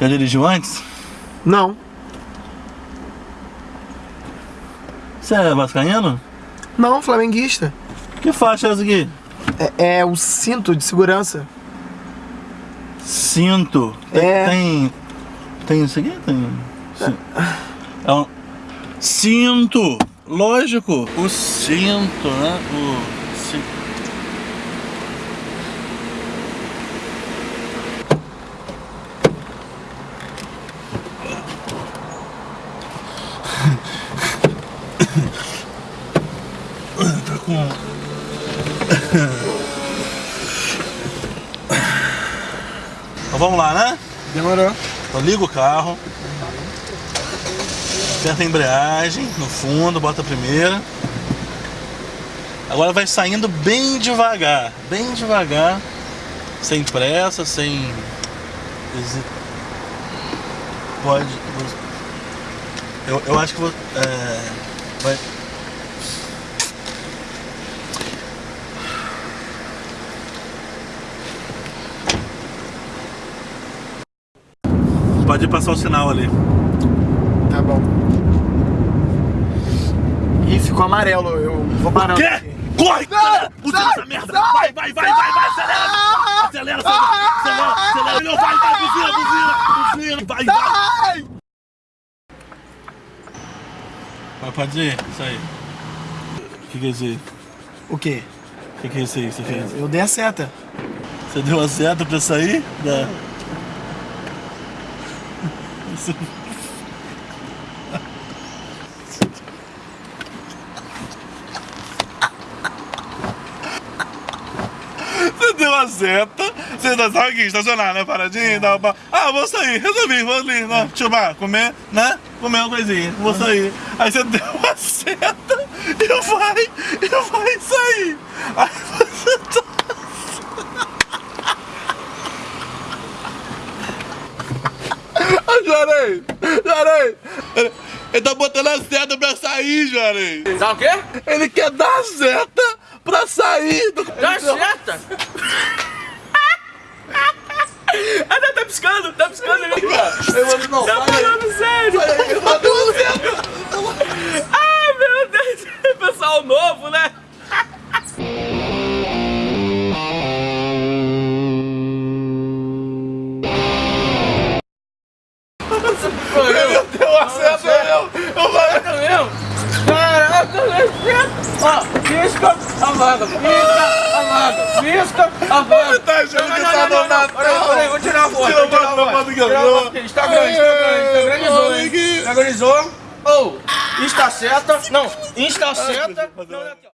Já dirigiu antes? Não. Você é vascaíno? Não, flamenguista. Que faixa é essa aqui? É, é o cinto de segurança. Cinto. Tem, É. tem. Tem isso aqui? Tem. É um. Cinto! Lógico! O cinto, né? O. Tá com. Então vamos lá, né? Demorou. Então liga o carro. Aperta a embreagem no fundo, bota a primeira. Agora vai saindo bem devagar, bem devagar, sem pressa, sem. Pode. Eu, eu acho que vou. É, vai. Pode passar o sinal ali. Tá bom. Ih, ficou amarelo. Eu vou parar. Quê? aqui. Corre! Sai! Usa Sai! essa merda! Sai! Vai, vai, vai, vai, vai! Acelera! Acelera, acelera! Acelera, acelera! Não, Vai, vai, buzina, buzina! Buzina! Vai, vai! Ai! Vai, pode ir? Isso aí. O que que é isso aí? O quê? O que que é isso aí que você fez? Eu dei a seta. Você deu a seta pra sair? Da... Isso- Você deu a seta, você tá sabe aqui, estacionar, né? Paradinho, dá uma... Ah, vou sair, resolvi, vou ali, né? Chamar, comer, né? Comer uma coisinha, vou sair. Aí você deu a seta e vai, e vai sair. Aí você tá... Ah, Juarez! Juarez! Ele, ele tá botando a seta pra sair, Juarez! Dá o quê? Ele quer dar a seta Pessoal novo, né? Ele deu a seta, eu... Falei... Tá mesmo? Caraca, Ó, pisca, pisca, apaga, pisca. Tá tá no não, não. Peraí, peraí, vou tirar a foto. Tira a foto, a Tirar a foto. Está grande? Aqui. Está está seta, não, está seta. Não, aqui, ó.